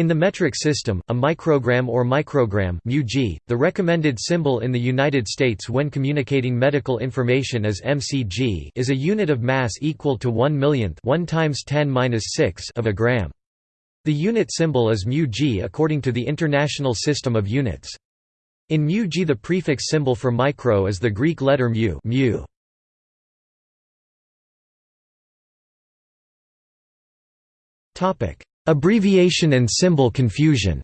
In the metric system, a microgram or microgram the recommended symbol in the United States when communicating medical information is mcg is a unit of mass equal to 1 millionth 1 times 10 of a gram. The unit symbol is μg according to the International System of Units. In μg the prefix symbol for micro is the Greek letter mu. Topic: Abbreviation and symbol confusion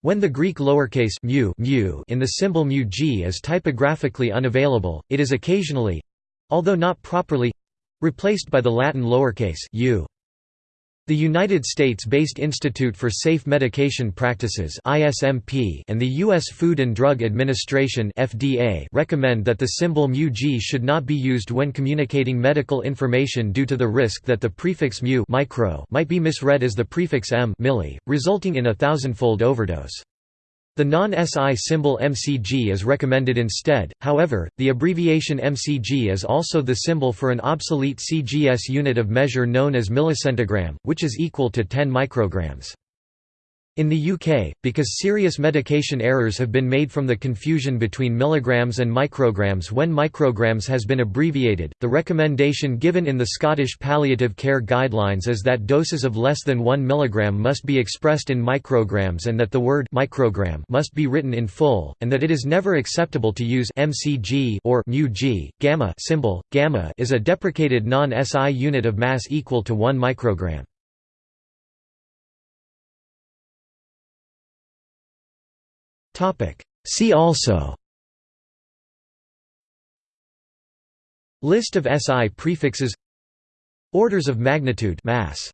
When the Greek lowercase mu, mu in the symbol μg is typographically unavailable, it is occasionally—although not properly—replaced by the Latin lowercase u. The United States-based Institute for Safe Medication Practices (ISMP) and the U.S. Food and Drug Administration (FDA) recommend that the symbol μg should not be used when communicating medical information due to the risk that the prefix mu micro might be misread as the prefix m milli, resulting in a thousandfold overdose. The non-SI symbol MCG is recommended instead, however, the abbreviation MCG is also the symbol for an obsolete CGS unit of measure known as millicentigram, which is equal to 10 micrograms. In the UK, because serious medication errors have been made from the confusion between milligrams and micrograms when micrograms has been abbreviated, the recommendation given in the Scottish Palliative Care Guidelines is that doses of less than 1 mg must be expressed in micrograms and that the word microgram must be written in full, and that it is never acceptable to use mcg or μg. Gamma symbol, gamma is a deprecated non-SI unit of mass equal to 1 microgram. See also. List of SI prefixes. Orders of magnitude mass